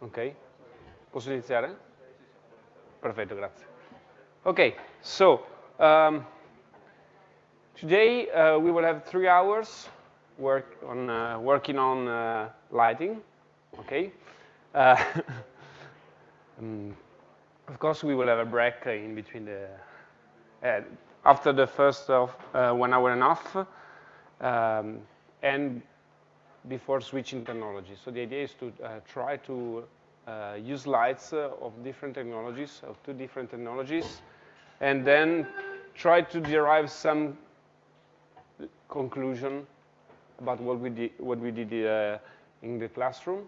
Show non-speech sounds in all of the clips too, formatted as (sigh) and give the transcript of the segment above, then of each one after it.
Ok? Posso iniziare? Perfetto, grazie. Okay, so um, today uh, we will have three hours work on uh, working on uh, lighting. Okay, uh, (laughs) um, of course we will have a break in between the uh, after the first of uh, one hour and a half, um, and before switching technology. So the idea is to try to use lights of different technologies, of two different technologies, and then try to derive some conclusion about what we did, what we did uh, in the classroom,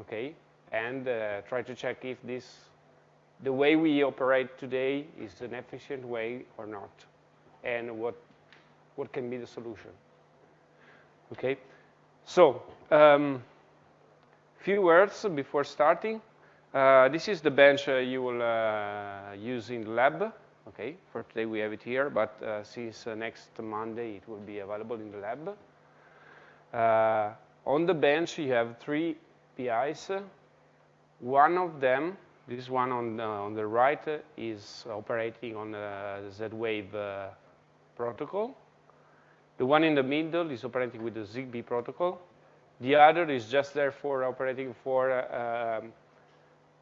okay, and uh, try to check if this, the way we operate today is an efficient way or not, and what, what can be the solution, okay. So, um, few words before starting. Uh, this is the bench uh, you will uh, use in the lab. Okay, for today we have it here, but uh, since uh, next Monday it will be available in the lab. Uh, on the bench you have three PIs. One of them, this one on, on the right, is operating on the Z-Wave protocol. The one in the middle is operating with the ZigBee protocol. The other is just there for operating for uh, um,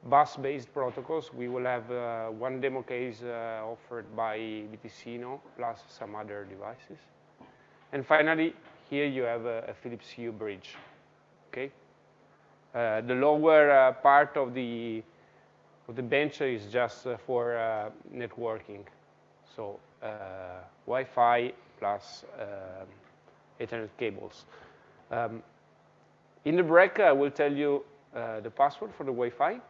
bus-based protocols. We will have uh, one demo case uh, offered by BTicino plus some other devices. And finally, here you have a, a Philips Hue bridge. Okay, uh, the lower uh, part of the of the bench is just uh, for networking, so Wi-Fi plus Ethernet cables. Um, in the break, I will tell you the password for the Wi-Fi.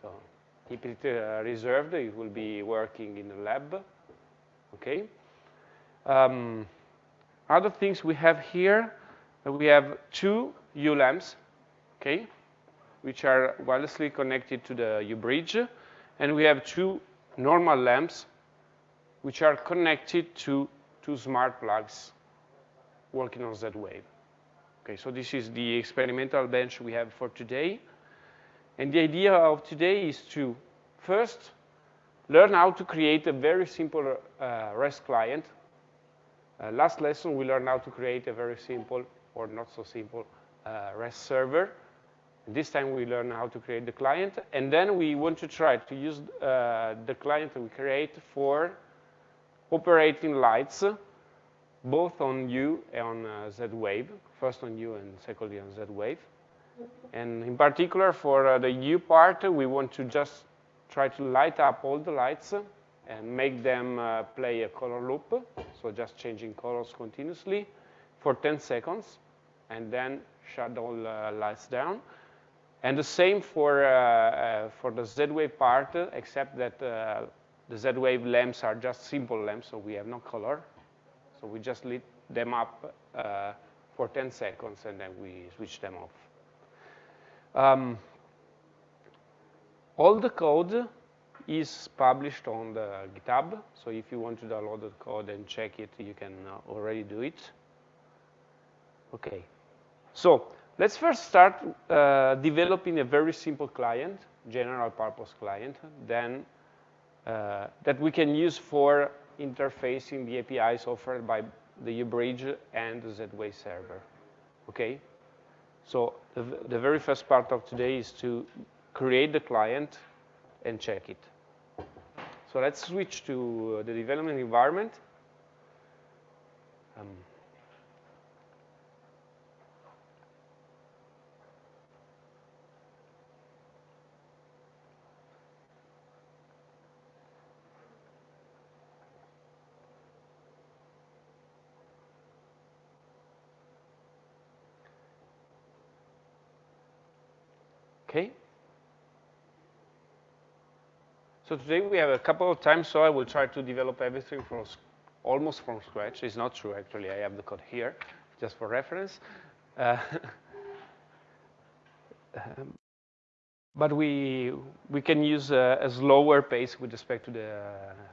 So keep it uh, reserved. It will be working in the lab. Okay. Um, other things we have here, uh, we have two Hue lamps, okay, which are wirelessly connected to the Hue-bridge, and we have two normal lamps, which are connected to two smart plugs working on Z-Wave. Okay, so this is the experimental bench we have for today. And the idea of today is to first learn how to create a very simple uh, REST client. Uh, last lesson, we learned how to create a very simple or not so simple uh, REST server. This time we learn how to create the client. And then we want to try to use uh, the client that we create for operating lights, both on Hue and on uh, Z-Wave, first on Hue and secondly on Z-Wave. And in particular, for uh, the Hue part, we want to just try to light up all the lights and make them uh, play a color loop, so just changing colors continuously for 10 seconds, and then shut all uh, lights down. And the same for, uh, uh, for the Z-Wave part, except that the Z-Wave lamps are just simple lamps, so we have no color. So we just lit them up for 10 seconds, and then we switch them off. Um, all the code is published on the GitHub. So if you want to download the code and check it, you can uh, already do it. Okay. So let's first start uh, developing a very simple client, general purpose client, then uh, that we can use for interfacing the APIs offered by the Hue-bridge and the Z-Wave server. Okay? So the, the very first part of today is to create the client and check it. So let's switch to the development environment. Um, Okay? So today we have a couple of times, so I will try to develop everything from almost from scratch. It's not true, actually. I have the code here, just for reference. Uh, (laughs) um, but we, we can use a, a, slower pace with respect to the,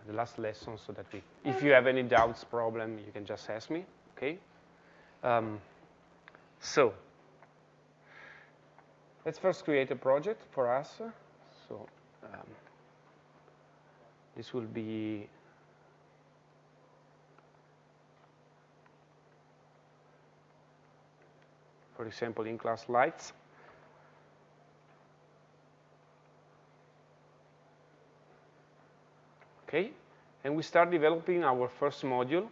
the last lesson so that we, if you have any doubts, problem, you can just ask me, okay? Um, so let's first create a project for us. So um, this will be for example, in-class lights. Okay, and we start developing our first module,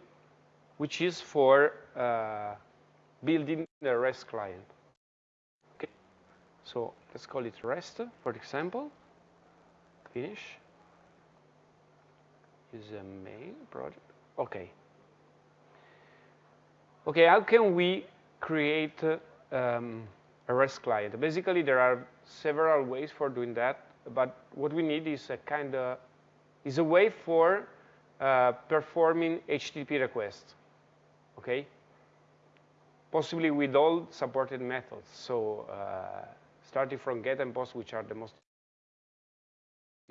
which is for uh, building the REST client. Okay, so let's call it REST, for example. Finish. Use a main project. Okay. Okay, how can we create um, a REST client? Basically, there are several ways for doing that, but what we need is a kind of is a way for uh, performing HTTP requests, okay? Possibly with all supported methods. So uh, starting from get and post, which are the most,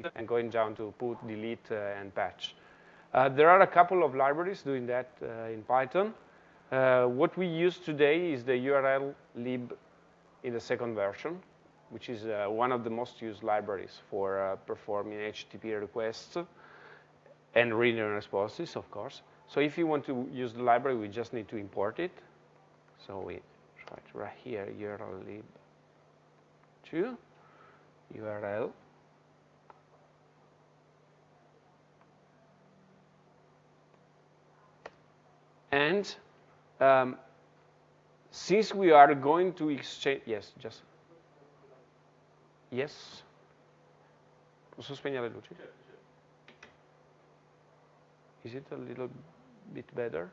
(laughs) and going down to put, delete, uh, and patch. Uh, there are a couple of libraries doing that uh, in Python. What we use today is the URL lib in the second version which is uh, one of the most used libraries for uh, performing HTTP requests and reading responses, of course. So if you want to use the library, we just need to import it. So we write right here URL lib 2 URL and um, since we are going to exchange, yes, just Yes? Posso spegnere le luci? Is it a little bit better?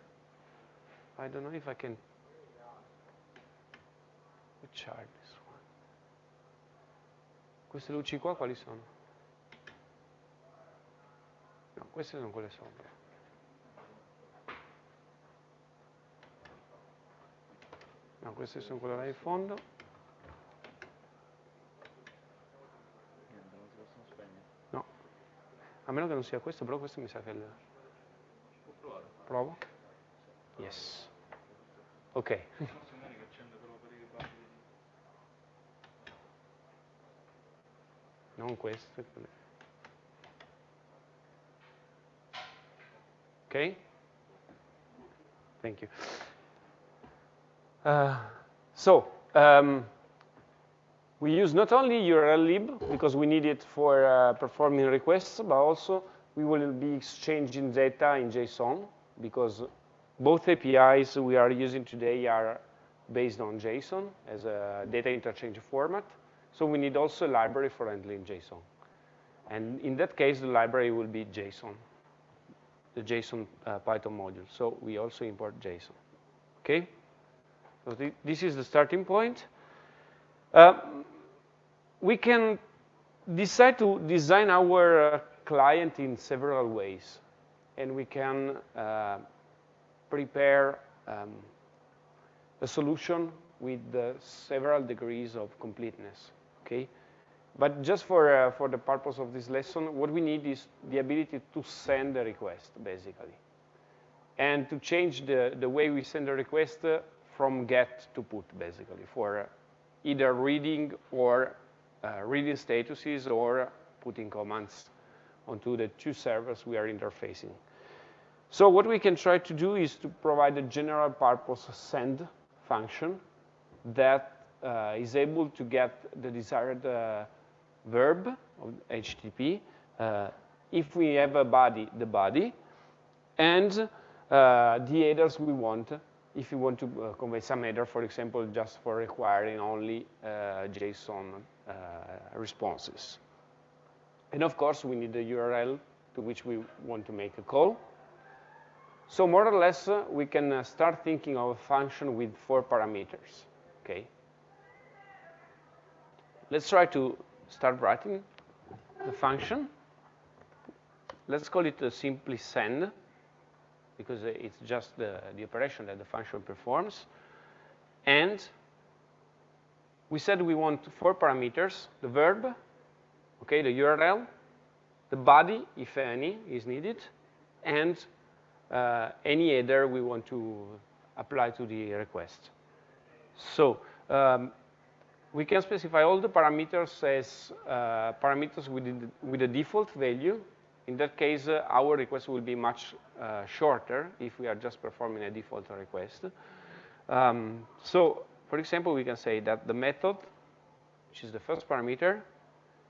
I don't know if I can charge this one. Queste luci qua quali sono? No, queste sono quelle sopra. No, queste sono quelle là in fondo. A meno che non sia questo, però questo mi sa che è il... Provo? Yes. Ok. (laughs) non questo. Ok? Thank you. Uh, so, um, we use not only URL lib, because we need it for uh, performing requests, but also we will be exchanging data in JSON, because both APIs we are using today are based on JSON as a data interchange format. So we need also a library for handling JSON. And in that case, the library will be JSON, the JSON uh, Python module. So we also import JSON. Okay? So th this is the starting point. Uh, we can decide to design our uh, client in several ways. And we can uh, prepare um, a solution with several degrees of completeness, okay? But just for, uh, for the purpose of this lesson, what we need is the ability to send a request, basically. And to change the, the way we send a request uh, from get to put, basically, for either reading or uh, reading statuses or putting commands onto the two servers we are interfacing. So what we can try to do is to provide a general purpose send function that uh, is able to get the desired uh, verb of HTTP. Uh, if we have a body, the body, and uh, the headers we want, if you want to uh, convey some header, for example, just for requiring only JSON uh, responses. And of course, we need the URL to which we want to make a call. So more or less, uh, we can uh, start thinking of a function with four parameters, okay? Let's try to start writing the function. Let's call it simply send, because it's just the, the operation that the function performs. And we said we want four parameters, the verb, okay, the URL, the body, if any, is needed, and uh, any header we want to apply to the request. So um, we can specify all the parameters as uh, parameters with, the, with a default value. In that case, uh, our request will be much uh, shorter if we are just performing a default request. Um, so, for example, we can say that the method, which is the first parameter,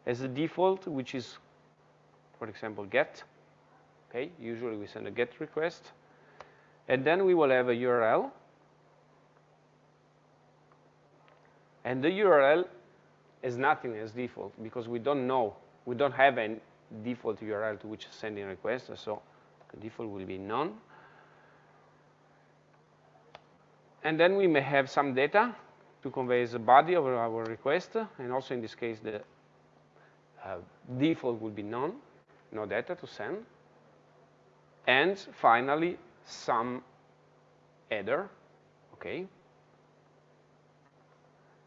has a default, which is, for example, get. Okay, usually we send a get request. And then we will have a URL And the URL is nothing as default because we don't know, we don't have a default URL to which sending request, so the default will be none. And then we may have some data to convey the body of our request, and also in this case the uh, default will be none, no data to send. And finally, some header, okay,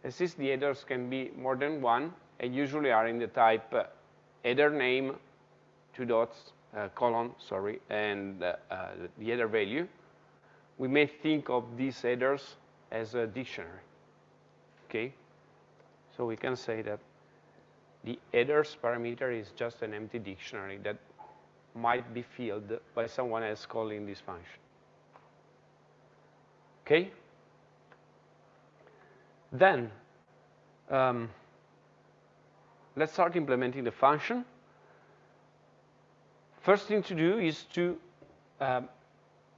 since the headers can be more than one, and usually are in the type uh, header name, two dots, uh, colon, sorry, and uh, uh, the header value, we may think of these headers as a dictionary, okay? So we can say that the headers parameter is just an empty dictionary that might be filled by someone else calling this function. Okay? Then, um, let's start implementing the function. First thing to do is to uh,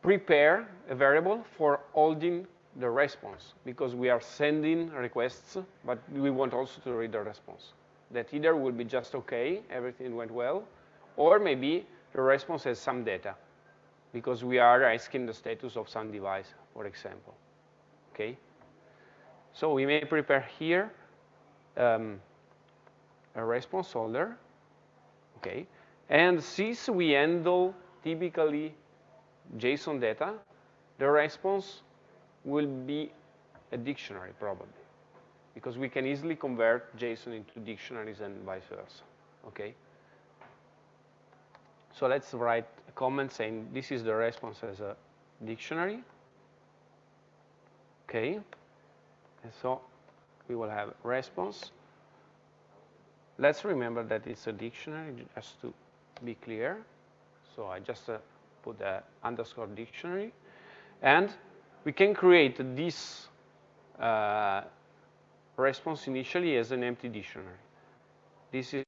prepare a variable for holding the response because we are sending requests, but we want also to read the response. That either will be just okay, everything went well, or maybe the response has some data because we are asking the status of some device, for example. Okay? So we may prepare here um, a response holder, okay? And since we handle typically JSON data, the response will be a dictionary probably, because we can easily convert JSON into dictionaries and vice versa, okay? So let's write a comment saying this is the response as a dictionary, okay? And so we will have response. Let's remember that it's a dictionary, just to be clear. So I just uh, put the underscore dictionary. And we can create this uh, response initially as an empty dictionary. This is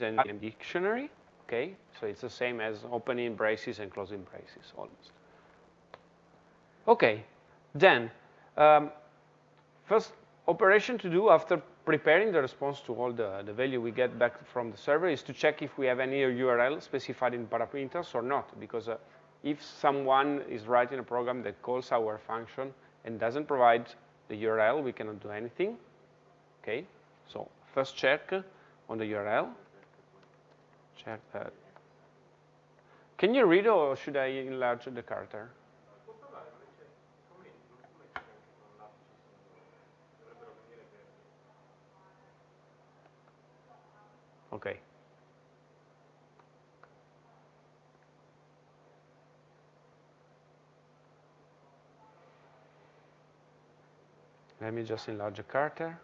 an empty dictionary, okay? So it's the same as opening braces and closing braces, almost. Okay, then, um, first operation to do after preparing the response to all the, the value we get back from the server is to check if we have any URL specified in parameters or not. Because uh, if someone is writing a program that calls our function and doesn't provide the URL, we cannot do anything. Okay, so first check on the URL. Check that. Can you read or should I enlarge the character? Okay. Let me just enlarge the character.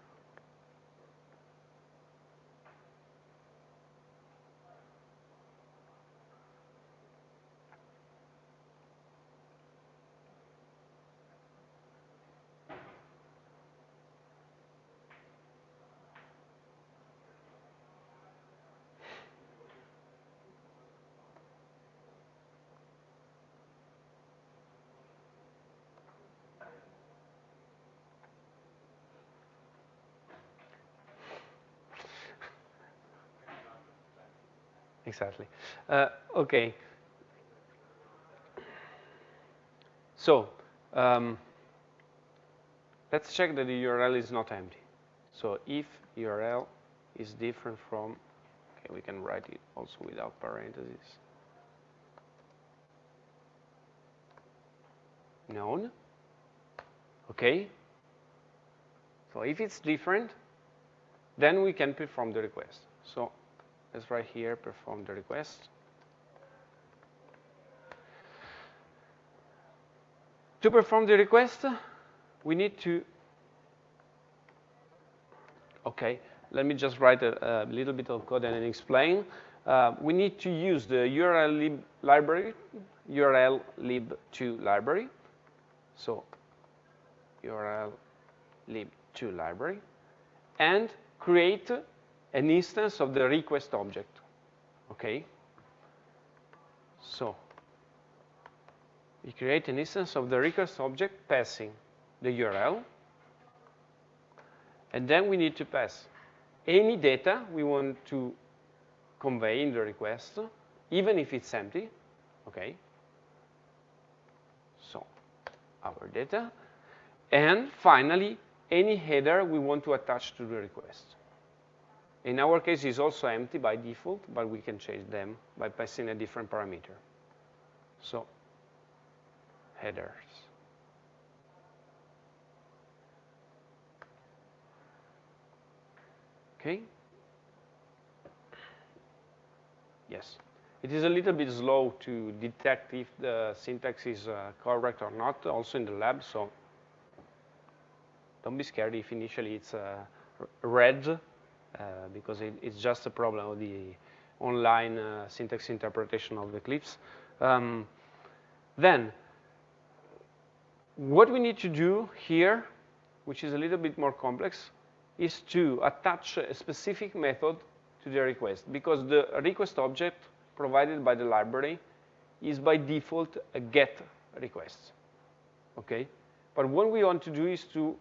Exactly. Uh, okay. So um, let's check that the URL is not empty. So if URL is different from, okay, we can write it also without parentheses. None. Okay. So if it's different, then we can perform the request. So let's write here perform the request. To perform the request, we need to Okay, let me just write a, a little bit of code and explain. Uh, we need to use the URL lib library, URL lib2 library. So URL lib2 library, and create an instance of the request object. Okay? So we create an instance of the request object passing the URL, and then we need to pass any data we want to convey in the request, even if it's empty, okay? So, our data. And finally, any header we want to attach to the request. In our case, it's also empty by default, but we can change them by passing a different parameter. So, headers. Okay? Yes. It is a little bit slow to detect if the syntax is uh, correct or not, also in the lab, so don't be scared if initially it's uh, red, because it, it's just a problem of the online uh, syntax interpretation of Eclipse. Um, then, what we need to do here, which is a little bit more complex, is to attach a specific method to the request because the request object provided by the library is by default a get request, okay? But what we want to do is to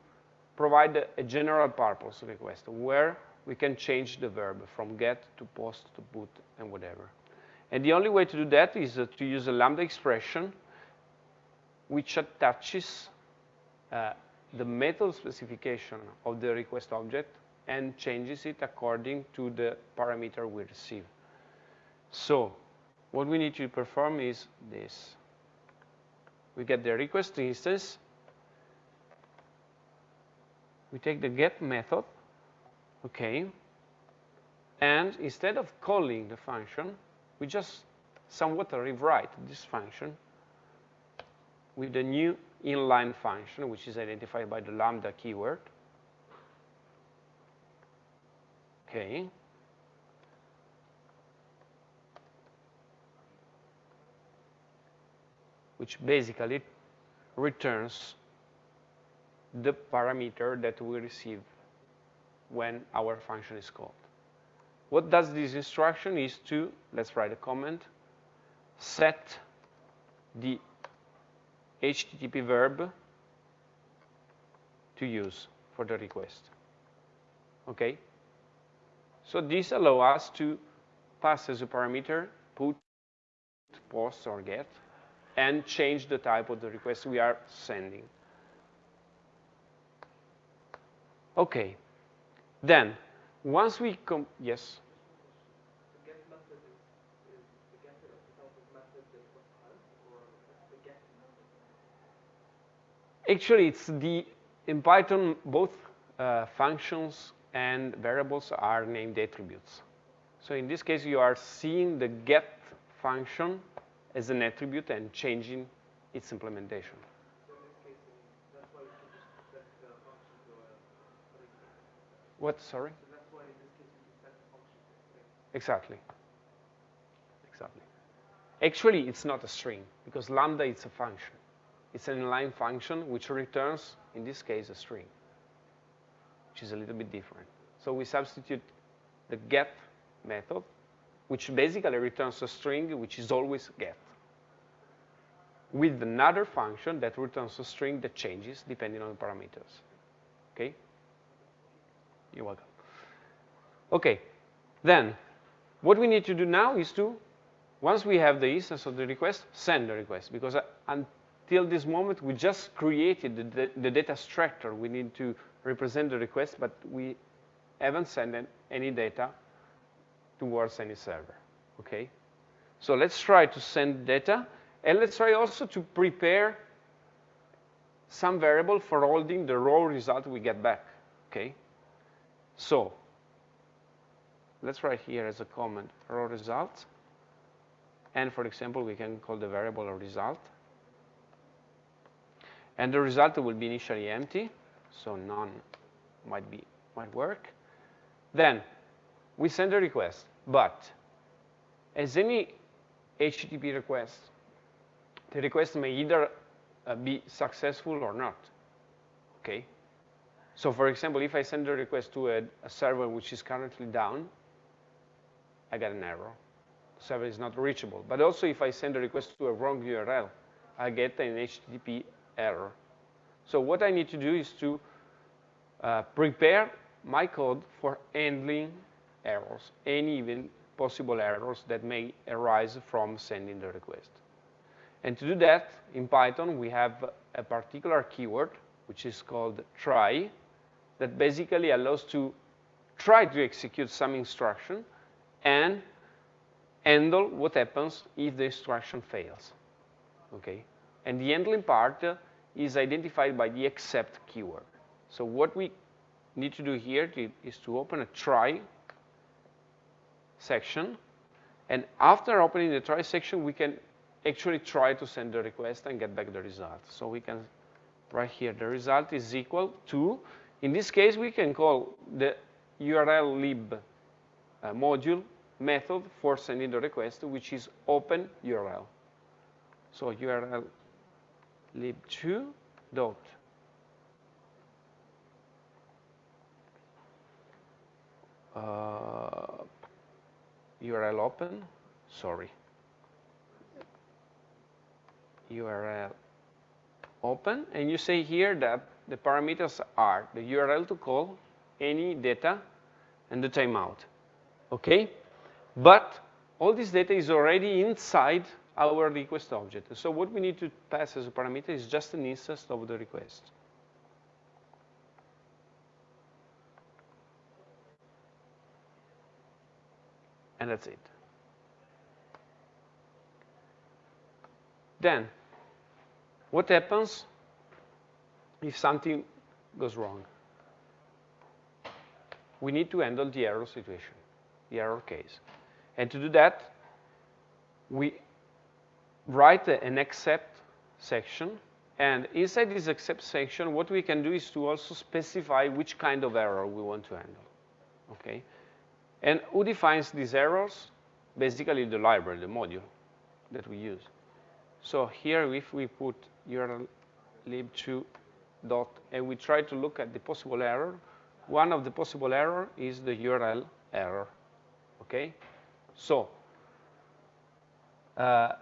provide a, a general purpose request where we can change the verb from get to post to put and whatever. And the only way to do that is uh, to use a lambda expression which attaches uh, the method specification of the request object and changes it according to the parameter we receive. So what we need to perform is this. We get the request instance. We take the get method, okay, and instead of calling the function, we just somewhat rewrite this function with the new inline function, which is identified by the lambda keyword. Okay. Which basically returns the parameter that we receive when our function is called. What does this instruction is to, let's write a comment, set the HTTP verb to use for the request. Okay? So this allows us to pass as a parameter put, post, or get, and change the type of the request we are sending. Okay. Then, once we come, yes? Actually, it's the, in Python, both uh, functions and variables are named attributes. So in this case, you are seeing the get function as an attribute and changing its implementation. What, sorry? Exactly. Exactly. Actually, it's not a string, because lambda is a function. It's an inline function which returns, in this case, a string, which is a little bit different. So we substitute the get method, which basically returns a string which is always get, with another function that returns a string that changes depending on the parameters. Okay? You're welcome. Okay, then what we need to do now is to, once we have the instance of the request, send the request. Because uh, until this moment, we just created the, the data structure. We need to represent the request, but we haven't sent any data towards any server, okay? So let's try to send data, and let's try also to prepare some variable for holding the raw result we get back, okay? So let's write here as a comment raw result, and for example, we can call the variable a result. And the result will be initially empty, so none might be might work. Then we send a request, but as any HTTP request, the request may either uh, be successful or not, okay? So for example, if I send a request to a, a server which is currently down, I get an error. The server is not reachable. But also if I send a request to a wrong URL, I get an HTTP error. So what I need to do is to uh, prepare my code for handling errors, any even possible errors that may arise from sending the request. And to do that, in Python, we have a particular keyword, which is called try, that basically allows to try to execute some instruction and handle what happens if the instruction fails, okay? And the handling part is identified by the except keyword. So what we need to do here is to open a try section, and after opening the try section, we can actually try to send the request and get back the result. So we can write here the result is equal to, in this case, we can call the URL lib uh, module method for sending the request, which is open URL. So URL lib2 dot uh, URL open, sorry, URL open, and you say here that the parameters are the URL to call, any data, and the timeout, okay? But all this data is already inside our request object. So what we need to pass as a parameter is just an instance of the request. And that's it. Then, what happens if something goes wrong? We need to handle the error situation, the error case. And to do that, we write an except section. And inside this except section, what we can do is to also specify which kind of error we want to handle. Okay? And who defines these errors? Basically, the library, the module that we use. So here, if we put URL lib2 dot, and we try to look at the possible error, one of the possible error is the URL error. Okay? So, uh,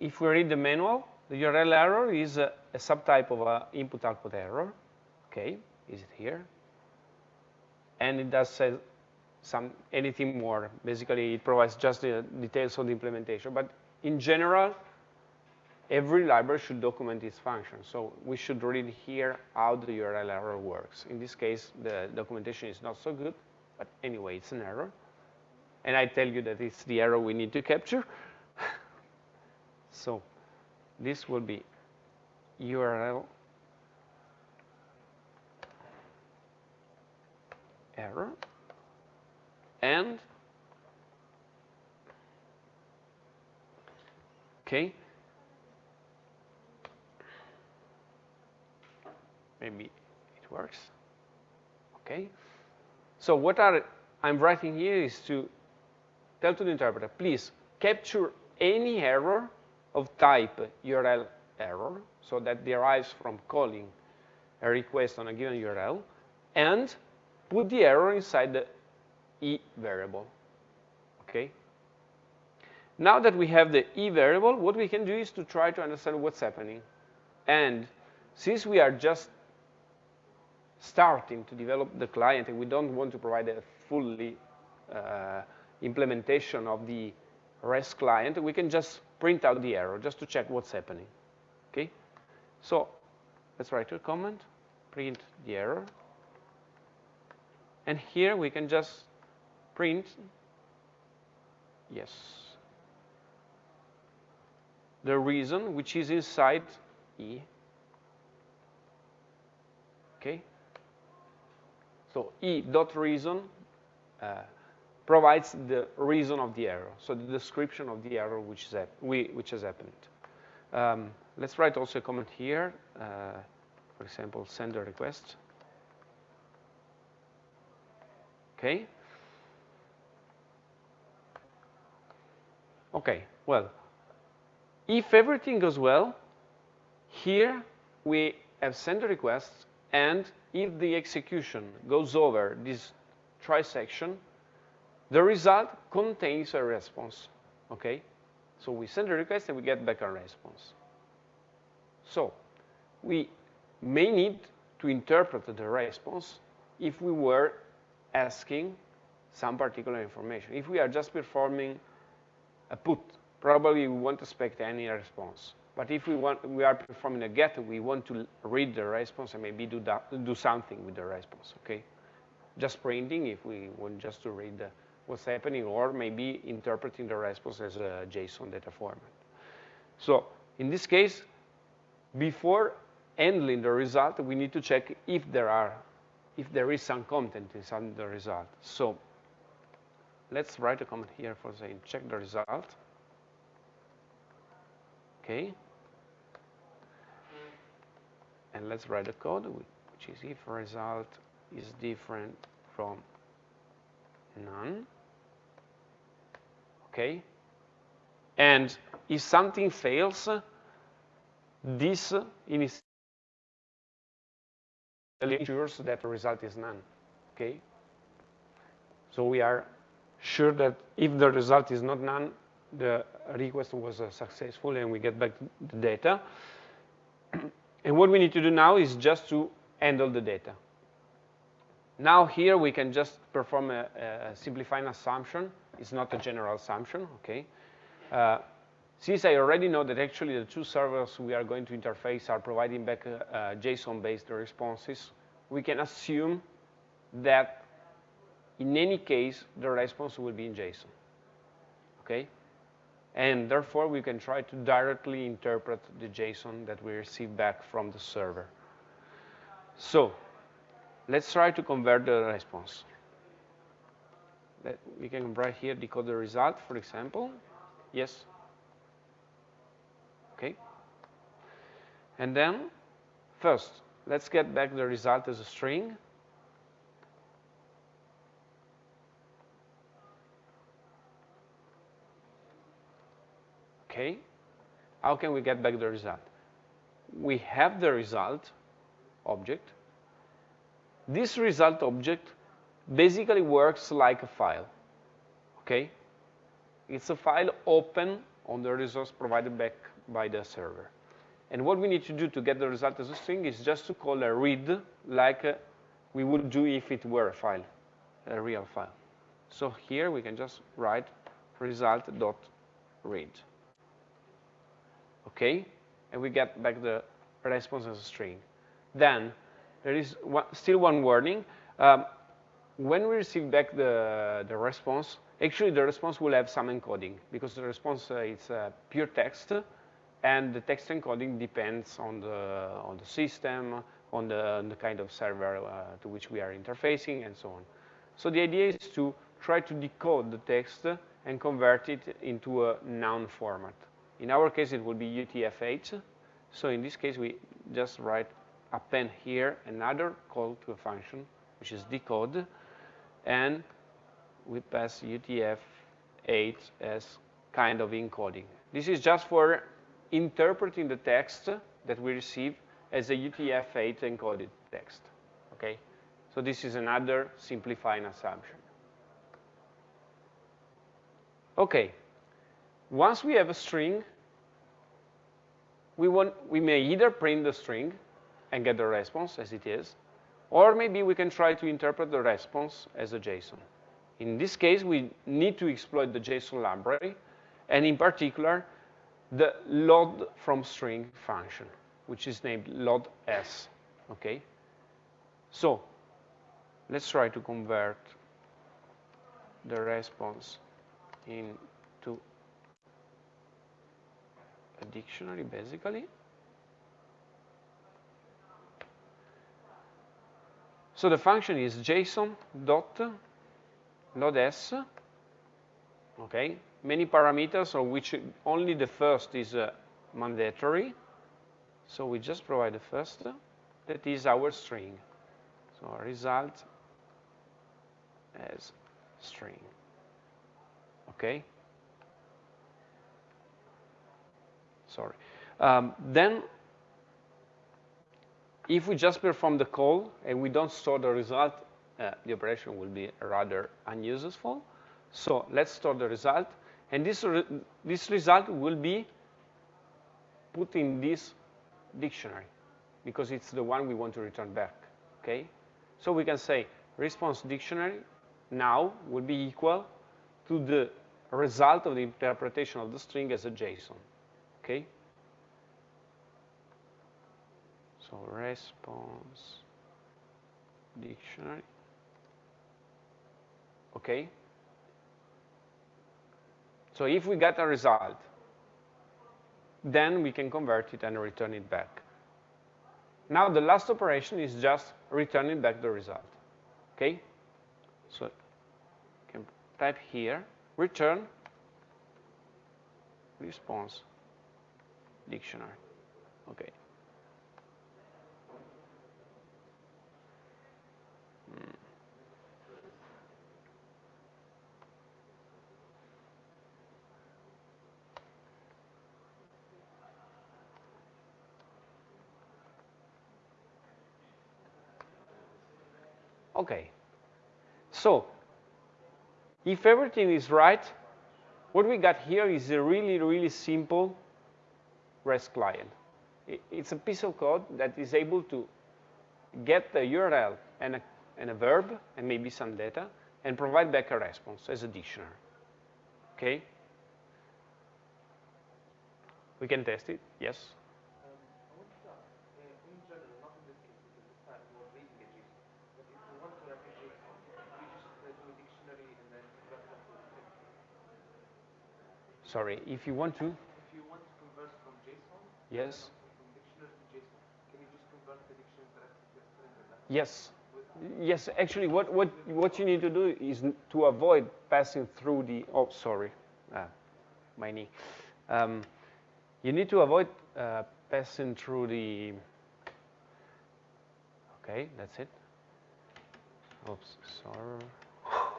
if we read the manual, the URL error is a, a subtype of an input-output error. Okay, is it here? And it does say some anything more. Basically, it provides just the details of the implementation. But in general, every library should document its function. So we should read here how the URL error works. In this case, the documentation is not so good, but anyway, it's an error. And I tell you that it's the error we need to capture. (laughs) So this will be URL error and okay maybe it works okay so what are I'm writing here is to tell to the interpreter please capture any error of type URL error, so that derives from calling a request on a given URL, and put the error inside the e variable. Okay? Now that we have the e variable, what we can do is to try to understand what's happening. And since we are just starting to develop the client and we don't want to provide a fully uh, implementation of the REST client, we can just print out the error just to check what's happening. Okay? So let's write a comment, print the error. And here we can just print, yes, the reason which is inside E. Okay? So E dot reason uh, provides the reason of the error, so the description of the error which, is, which has happened. Um, let's write also a comment here, uh, for example, send a request. okay? Okay, well, if everything goes well, here we have sent the request, and if the execution goes over this try section, the result contains a response, okay? So we send a request and we get back a response. So we may need to interpret the response if we were asking some particular information. If we are just performing a put, probably we won't expect any response. But if we want, we are performing a get, we want to read the response and maybe do that, do something with the response. Okay, just printing if we want just to read the, what's happening, or maybe interpreting the response as a JSON data format. So in this case, before handling the result, we need to check if there are, if there is some content inside the result. So let's write a comment here for saying check the result. Okay. And let's write the code, which is if result is different from none. Okay. And if something fails, this ensures that the result is none. Okay. So we are sure that if the result is not none, the request was uh, successful and we get back the data. (clears throat) and what we need to do now is just to handle the data. Now here we can just perform a, a simplifying assumption. It's not a general assumption, okay? Uh, since I already know that actually the two servers we are going to interface are providing back uh, uh JSON-based responses, we can assume that in any case, the response will be in JSON, okay? And therefore, we can try to directly interpret the JSON that we receive back from the server. So let's try to convert the response. We can write here decode the result, for example. Yes? Okay. And then, first, let's get back the result as a string. Okay, how can we get back the result? We have the result object. This result object basically works like a file, okay? It's a file open on the resource provided back by the server. And what we need to do to get the result as a string is just to call a read like uh, we would do if it were a file, a real file. So here we can just write result.read okay? And we get back the response as a string. Then there is one, still one warning. Um, when we receive back the, the response, actually the response will have some encoding because the response uh, is uh, pure text and the text encoding depends on the, on the system, on the, on the kind of server uh, to which we are interfacing and so on. So the idea is to try to decode the text and convert it into a noun format. In our case, it will be UTF-8. So in this case, we just write append here another call to a function, which is decode, and we pass UTF-8 as kind of encoding. This is just for interpreting the text that we receive as a UTF-8 encoded text, okay? So this is another simplifying assumption. Okay, once we have a string, we, want, we may either print the string and get the response as it is, or maybe we can try to interpret the response as a JSON. In this case, we need to exploit the JSON library, and in particular, the load from string function, which is named loads. Okay? So, let's try to convert the response into a dictionary basically. So the function is JSON dot loads. Okay, many parameters of which only the first is uh, mandatory. So we just provide the first. That is our string. So our result as string. Okay? Sorry. Um, then, if we just perform the call and we don't store the result, uh, the operation will be rather unuseful. So let's store the result. And this, re this result will be put in this dictionary because it's the one we want to return back, okay? So we can say response dictionary now will be equal to the result of the interpretation of the string as a JSON, okay? So response dictionary, okay? So if we get a result, then we can convert it and return it back. Now the last operation is just returning back the result, okay? So you can type here, return response dictionary, okay. Hmm. Okay. So if everything is right, what we got here is a really, really simple REST client. It's a piece of code that is able to get the URL and a, and a verb and maybe some data and provide back a response as a dictionary. Okay? We can test it, yes? Sorry, if you want to? If you want to string? Yes. Yes, actually, what, what, what you need to do is to avoid passing through the, oh, sorry, ah, my knee. Um, you need to avoid uh, passing through the, okay, that's it. Oops, sorry. (sighs)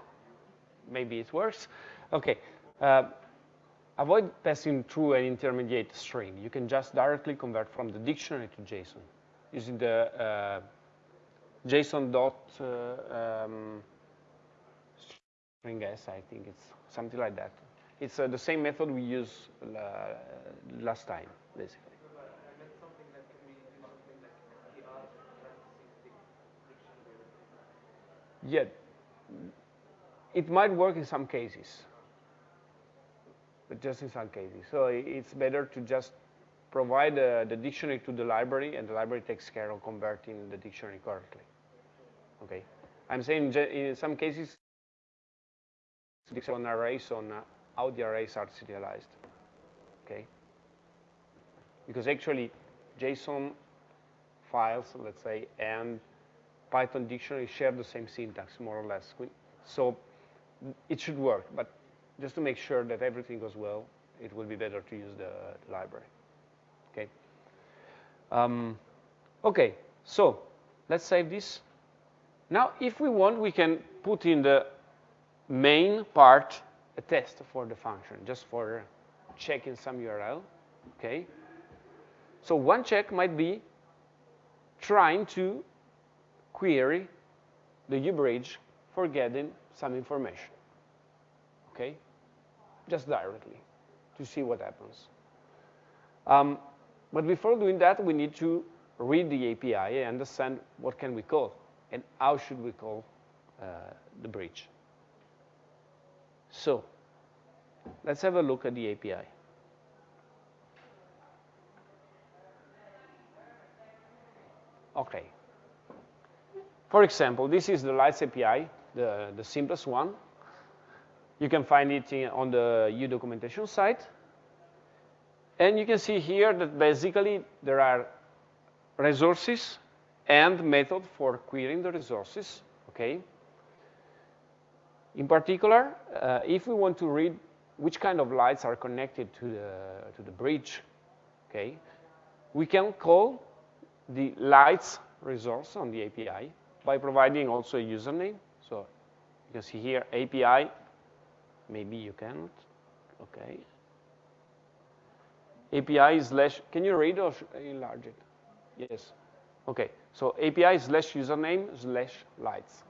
Maybe it works. Okay. Uh, avoid passing through an intermediate string. You can just directly convert from the dictionary to JSON using the uh, JSON dot uh, um, string s, I think it's something like that. It's uh, the same method we used last time, basically. Yeah, it might work in some cases but just in some cases. So it's better to just provide uh, the dictionary to the library, and the library takes care of converting the dictionary correctly. Okay. I'm saying in some cases, on arrays on uh, how the arrays are serialized. Okay. Because actually, JSON files, let's say, and Python dictionary share the same syntax, more or less. So it should work, but just to make sure that everything goes well, it will be better to use the, library. Okay. Um, okay, so let's save this. Now, if we want, we can put in the main part a test for the function, just for checking some URL. Okay. So one check might be trying to query the Hue-bridge for getting some information okay? Just directly to see what happens. Um, but before doing that, we need to read the API and understand what can we call and how should we call uh, the bridge. So let's have a look at the API. Okay. For example, this is the Lights API, the, the simplest one. You can find it in, on the Hue documentation site. And you can see here that basically there are resources and method for querying the resources, okay? In particular, uh, if we want to read which kind of lights are connected to the, to the bridge, okay, we can call the lights resource on the API by providing also a username. So You can see here API, maybe you can't, okay. API slash, can you read or enlarge it? Yes. Okay, so API slash username slash lights.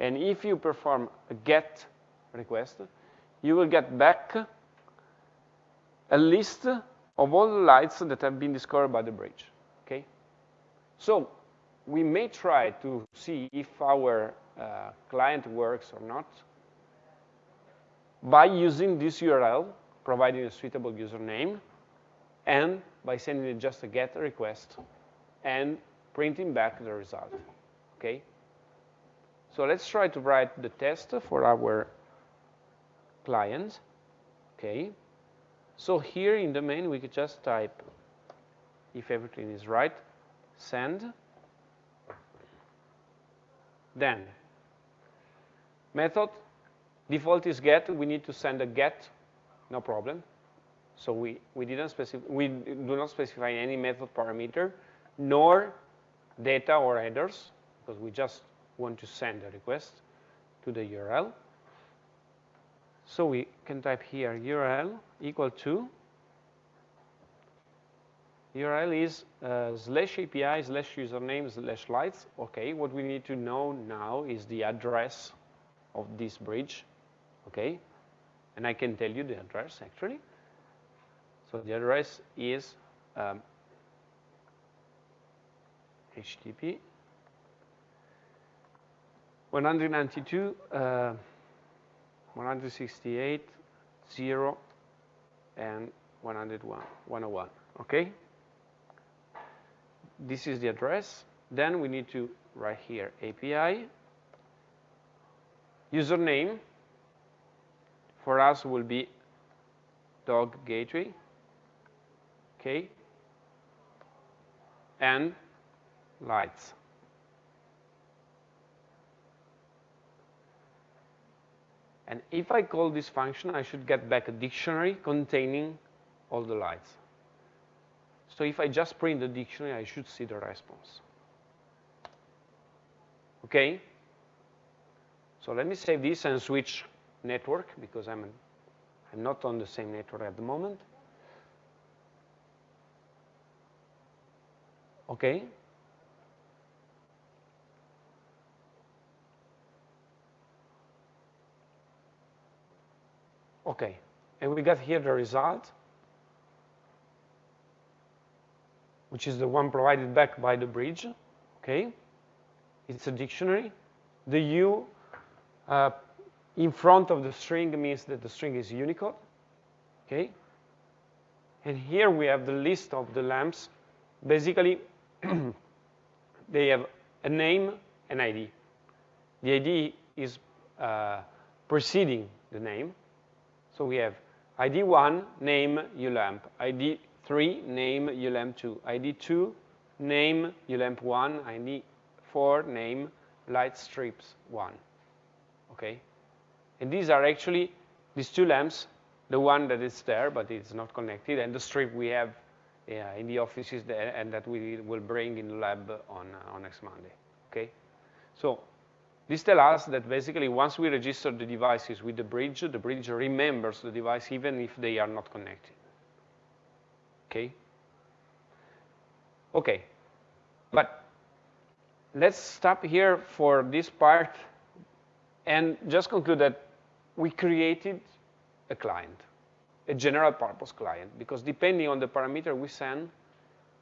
And if you perform a get request, you will get back a list of all the lights that have been discovered by the bridge, okay? So we may try to see if our uh, client works or not by using this URL, providing a suitable username, and by sending it just a GET request and printing back the result, okay? So let's try to write the test for our client, okay? So here in the main, we could just type, if everything is right, send, then method default is get. We need to send a get, no problem. So we, we didn't specify, we do not specify any method parameter, nor data or headers, because we just want to send a request to the URL. So we can type here URL equal to URL is uh, slash API slash username slash lights. Okay, what we need to know now is the address of this bridge. Okay, and I can tell you the address actually. So the address is um, HTTP 192 uh, 168 0 and 101 101 okay? This is the address. Then we need to write here API username for us will be dog gateway okay and lights And if I call this function, I should get back a dictionary containing all the lights. So if I just print the dictionary, I should see the response. Okay? So let me save this and switch network because I'm, I'm not on the same network at the moment. Okay? Okay, and we got here the result, which is the one provided back by the bridge, okay? It's a dictionary. The U uh, in front of the string means that the string is Unicode, okay? And here we have the list of the lamps. Basically, (clears throat) they have a name and ID. The ID is uh, preceding the name, so we have ID1, name Hue lamp. ID3, name Hue lamp2. ID2, name Hue lamp1. ID4, name light strips 1. Okay? And these are actually these two lamps, the one that is there, but it's not connected, and the strip we have yeah, in the offices there, and that we will bring in the lab on, uh, on next Monday. Okay? So this tells us that basically once we register the devices with the bridge, the bridge remembers the device even if they are not connected. Okay? Okay. But let's stop here for this part and just conclude that we created a client, a general purpose client, because depending on the parameter we send,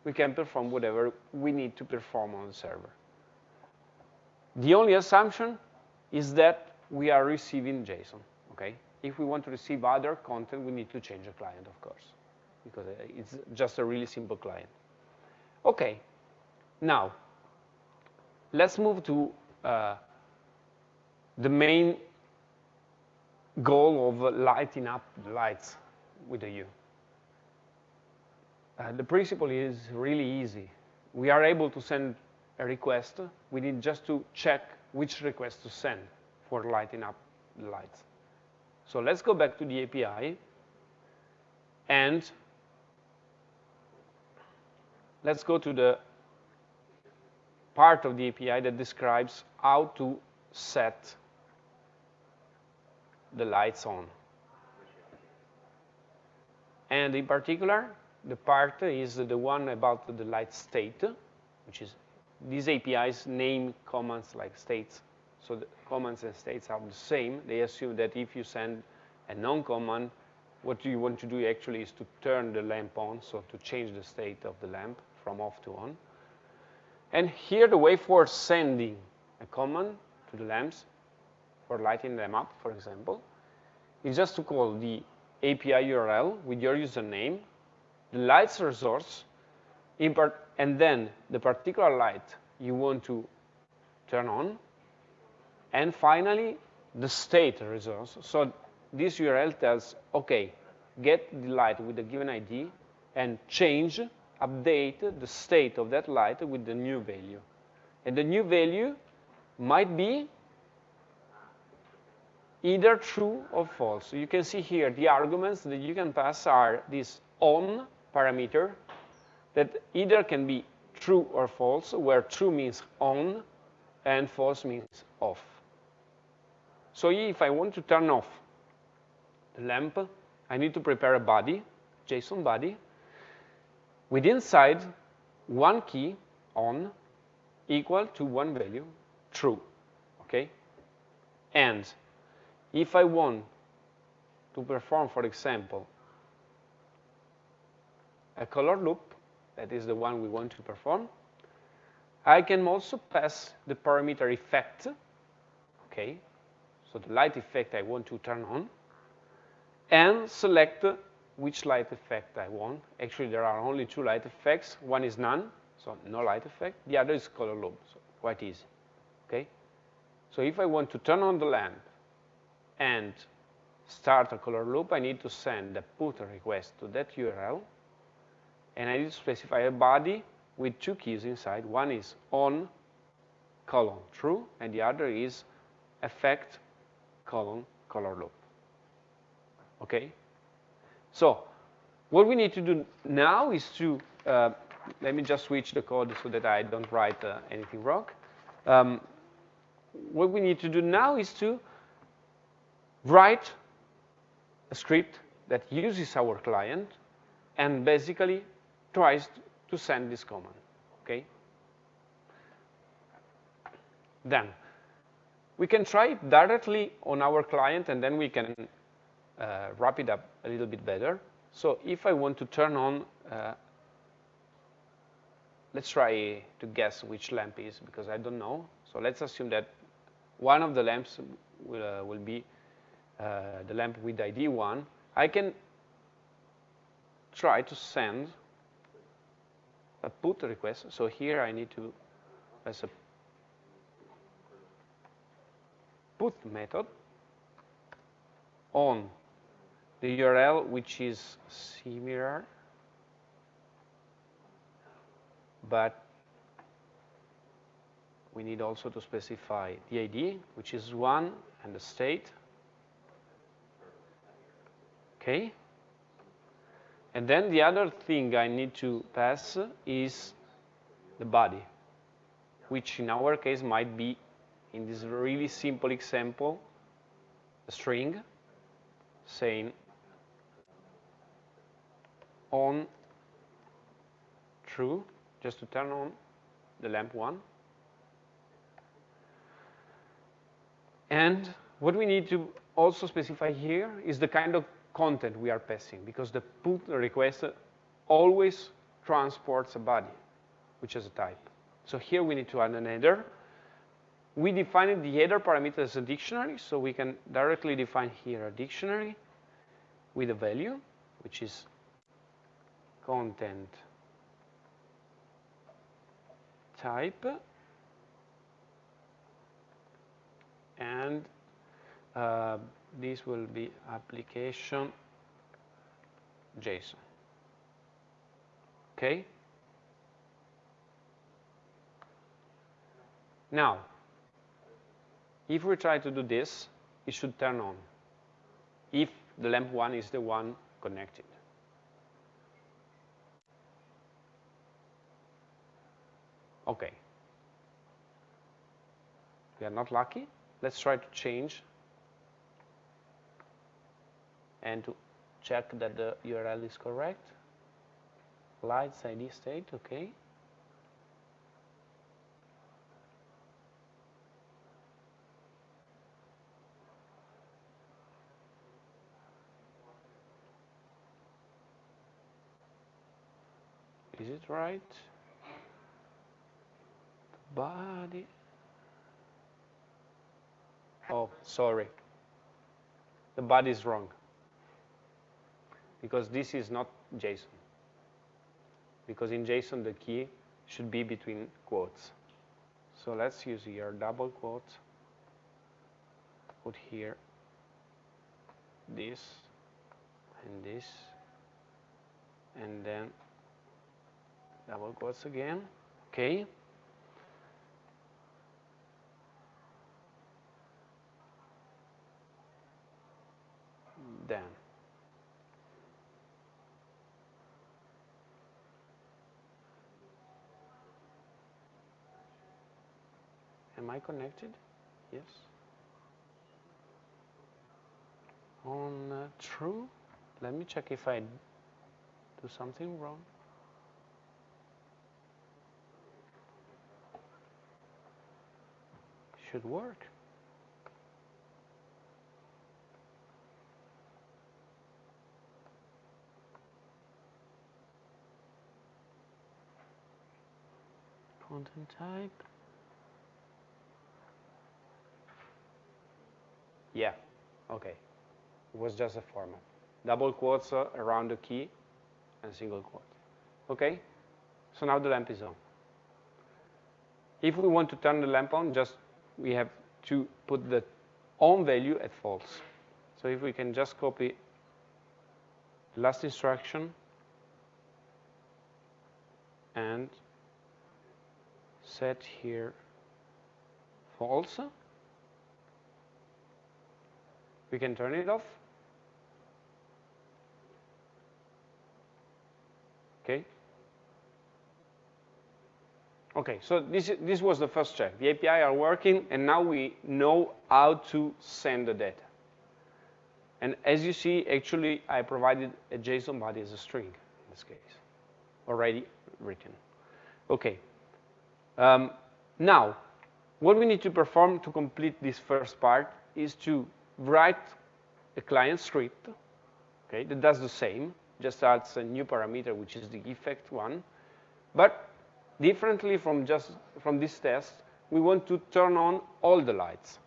we can perform whatever we need to perform on the server. The only assumption is that we are receiving JSON, okay? If we want to receive other content, we need to change the client, of course, because it's just a really simple client. Okay, now, let's move to uh, the main goal of lighting up lights with the Hue. Uh, the principle is really easy. We are able to send a request, we need just to check which request to send for lighting up the lights. So let's go back to the API and let's go to the part of the API that describes how to set the lights on. And in particular, the part is the one about the light state, which is these APIs name commands like states. So the commands and states are the same. They assume that if you send a non-command, what you want to do actually is to turn the lamp on, so to change the state of the lamp from off to on. And here the way for sending a command to the lamps for lighting them up, for example, is just to call the API URL with your username, the lights resource, and then the particular light you want to turn on, and finally, the state resource. So this URL tells, OK, get the light with the given ID and change, update the state of that light with the new value. And the new value might be either true or false. So you can see here the arguments that you can pass are this on parameter that either can be true or false, where true means on and false means off. So if I want to turn off the lamp, I need to prepare a body, JSON body, with inside one key on equal to one value, true, okay? And if I want to perform, for example, a color loop, that is the one we want to perform, I can also pass the parameter effect, okay? So the light effect I want to turn on, and select which light effect I want. Actually, there are only two light effects. One is none, so no light effect. The other is color loop, so quite easy, okay? So if I want to turn on the lamp and start a color loop, I need to send a put request to that URL, and I need to specify a body with two keys inside. One is on colon true, and the other is effect colon color loop. Okay? So what we need to do now is to, uh, let me just switch the code so that I don't write uh, anything wrong. Um, what we need to do now is to write a script that uses our client and basically tries to send this command, okay? Then, we can try it directly on our client and then we can uh, wrap it up a little bit better. So if I want to turn on, uh, let's try to guess which lamp is because I don't know. So let's assume that one of the lamps will, uh, will be Uh, the lamp with ID 1. I can try to send a put request. So here I need to, as a put method on the URL which is similar but we need also to specify the ID which is one and the state okay and then the other thing I need to pass is the body which in our case might be in this really simple example, a string saying on true, just to turn on the lamp one. And what we need to also specify here is the kind of content we are passing, because the put request always transports a body, which is a type. So here we need to add an header we defined the header parameter as a dictionary, so we can directly define here a dictionary with a value, which is content type, and uh, this will be application JSON. Okay? Now, if we try to do this, it should turn on if the lamp 1 is the one connected. Okay. We are not lucky. Let's try to change and to check that the URL is correct. Lights ID state, okay. Is it right? The body. Oh, sorry. The body is wrong. Because this is not JSON. Because in JSON, the key should be between quotes. So let's use here double quotes. Put here this and this. And then double quotes again. Okay. Then Am I connected? Yes. On uh, true. Let me check if I do something wrong. Should work. Content type. Yeah, okay. It was just a format. Double quotes uh, around the key and single quote. Okay? So now the lamp is on. If we want to turn the lamp on, just we have to put the on value at false. So if we can just copy the last instruction and set here false, we can turn it off. Okay. Okay, so this, this was the first check. The API are working, and now we know how to send the data. And as you see, actually, I provided a JSON body as a string in this case, already written. Okay. Um, now, what we need to perform to complete this first part is to write a client script, okay, that does the same, just adds a new parameter, which is the effect one. But differently from just from this test, we want to turn on all the lights.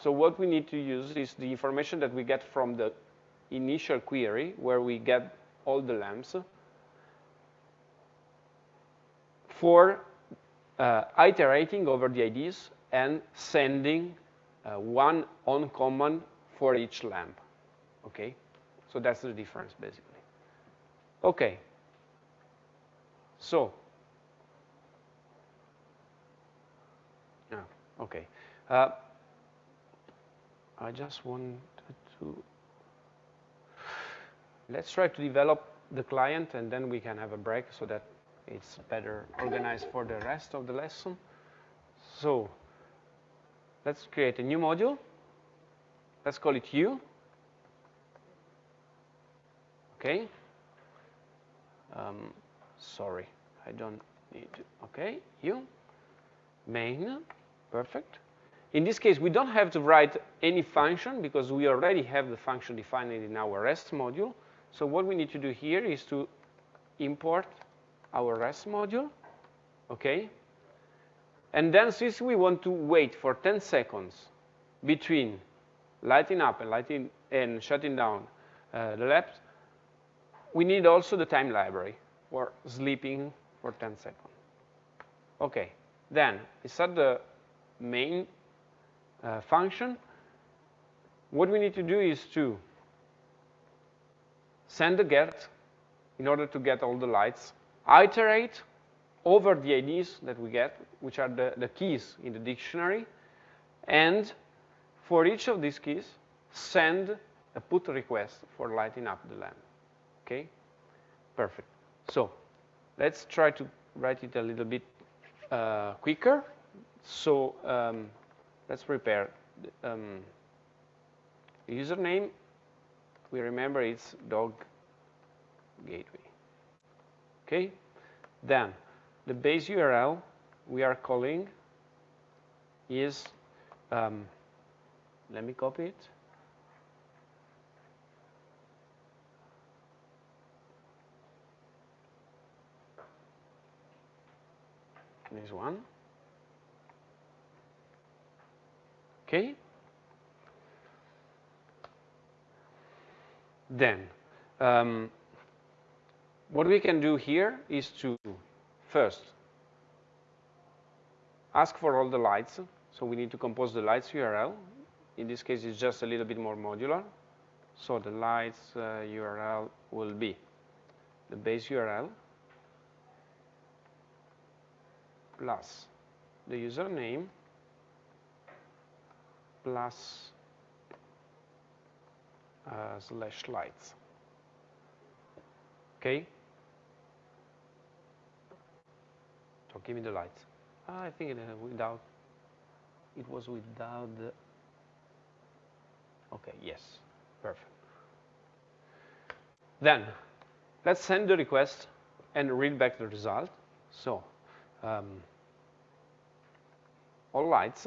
So what we need to use is the information that we get from the initial query, where we get all the lamps, for uh, iterating over the IDs and sending one on command for each lamp. Okay, so that's the difference basically. Okay, so yeah, okay. Uh, I just wanted to let's try to develop the client and then we can have a break so that it's better organized for the rest of the lesson. So let's create a new module. Let's call it Hue. Okay. Um, sorry, I don't need to. Okay, Hue. Main. Perfect. In this case, we don't have to write any function because we already have the function defined in our REST module. So what we need to do here is to import our REST module, okay? And then since we want to wait for 10 seconds between lighting up and lighting and shutting down uh, the labs, we need also the time library for sleeping for 10 seconds. Okay, then inside the main uh, function, what we need to do is to send the get in order to get all the lights, iterate over the IDs that we get, which are the, the keys in the dictionary, and for each of these keys, send a put request for lighting up the lamp. Okay? Perfect. So let's try to write it a little bit uh, quicker. So um, let's prepare the, um, username we remember it's dog gateway. Okay? Then the base URL we are calling is, um, let me copy it. This one. Okay? Then, um, what we can do here is to first ask for all the lights. So we need to compose the lights URL. In this case, it's just a little bit more modular. So the lights uh, URL will be the base URL plus the username plus uh, slash lights. Okay? So give me the lights. I think it, uh, without, it was without the, okay, yes, perfect. Then, let's send the request and read back the result. So, um, all lights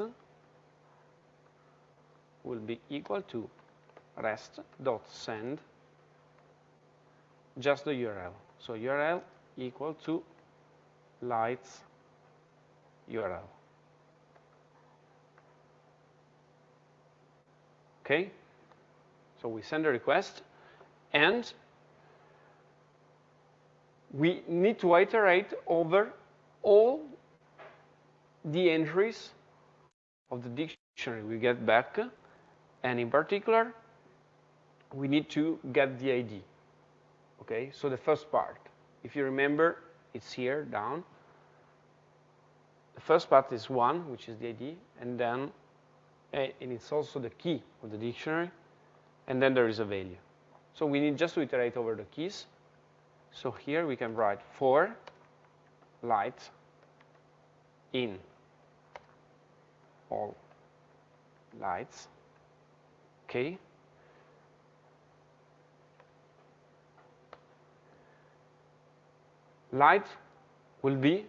will be equal to rest.send just the URL. So URL equal to lights URL. Okay? So we send a request and we need to iterate over all the entries of the dictionary. We get back and in particular we need to get the ID okay? So the first part. If you remember it's here down first part is one which is the ID and then and it's also the key of the dictionary and then there is a value so we need just to iterate over the keys so here we can write for light in all lights. Okay. Light will be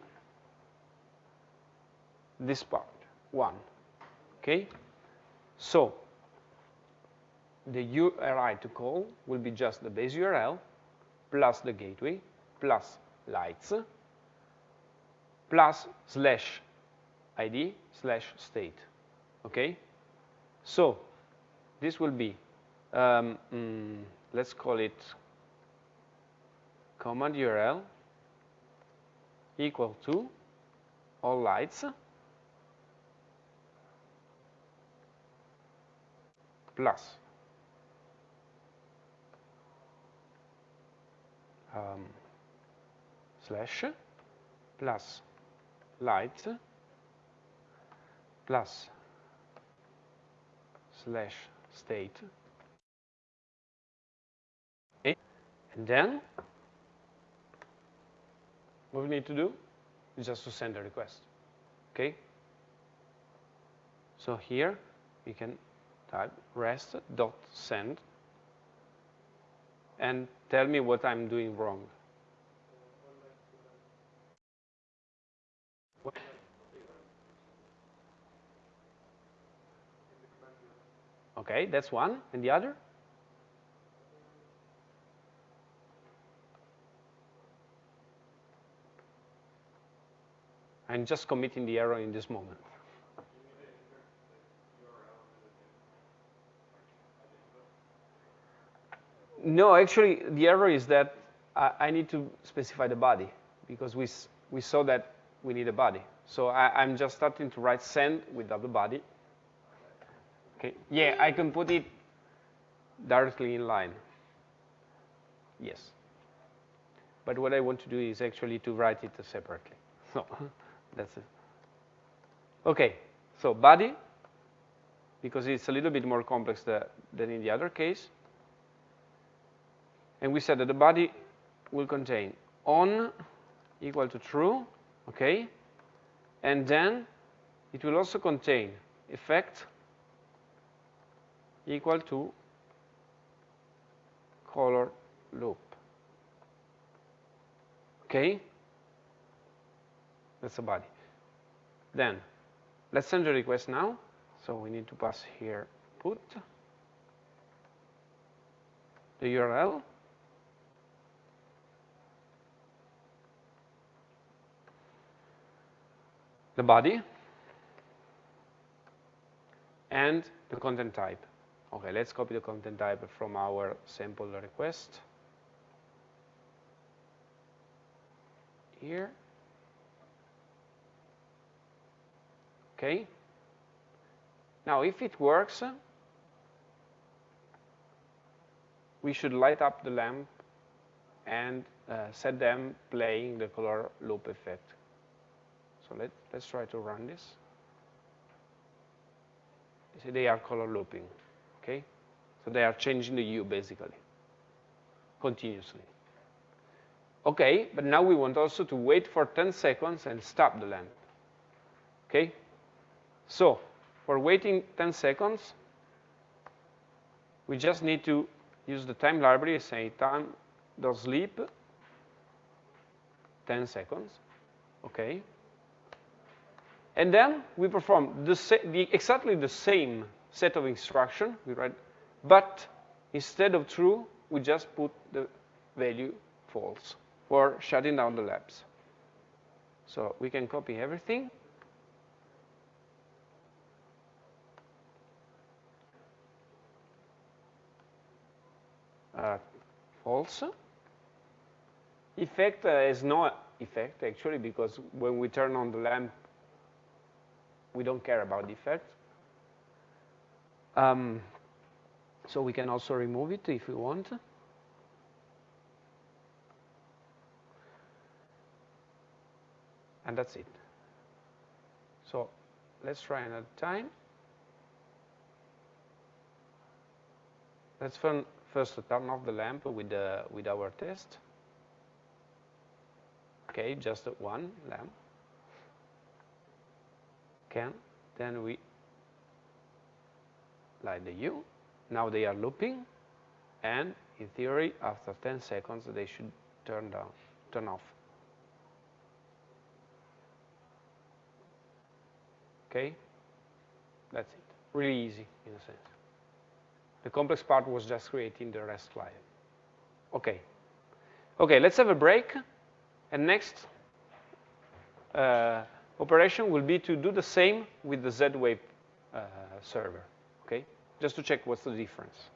this part, 1. Okay? So, the URI to call will be just the base URL plus the gateway plus lights plus slash id slash state. Okay? So this will be, um, mm, let's call it command URL equal to all lights plus. Um, slash plus light plus slash state. Okay. and then what we need to do is just to send a request. Okay? So here we can type rest dot send and tell me what I'm doing wrong Okay, that's one. And the other? I'm just committing the error in this moment. No, actually, the error is that I, I, need to specify the body because we, we saw that we need a body. So I, am just starting to write send without the body. Okay, yeah, I can put it directly in line. Yes. But what I want to do is actually to write it separately. (laughs) So that's it. Okay, so body, because it's a little bit more complex than in the other case. And we said that the body will contain on equal to true, okay? And then it will also contain effect equal to color loop. Okay? That's the body. Then, let's send the request now. So we need to pass here put the URL. The body and the content type. Okay, let's copy the content type from our sample request. Here. Okay. Now, if it works, we should light up the lamp and uh, set them playing the color loop effect. So let, let's try to run this. You see, they are color looping, okay? So they are changing the hue, basically, continuously. Okay, but now we want also to wait for 10 seconds and stop the lamp, okay? So, for waiting 10 seconds, we just need to use the time library, say time sleep 10 seconds, okay? And then we perform the, the, exactly the same set of instruction, we write, but instead of true, we just put the value false for shutting down the labs. So we can copy everything. Uh, false. Effect uh, is no effect, actually, because when we turn on the lamp, we don't care about effect. Um, so we can also remove it if we want. And that's it. So let's try another time. Let's first turn off the lamp with, the, with our test. Okay, just one lamp can. Then we like the Hue. Now they are looping, and in theory, after 10 seconds, they should turn down, turn off. Okay? That's it. Really easy, in a sense. The complex part was just creating the REST client. Okay. Okay, let's have a break. And next, uh, operation will be to do the same with the Z-Wave uh, server, okay? Just to check what's the difference.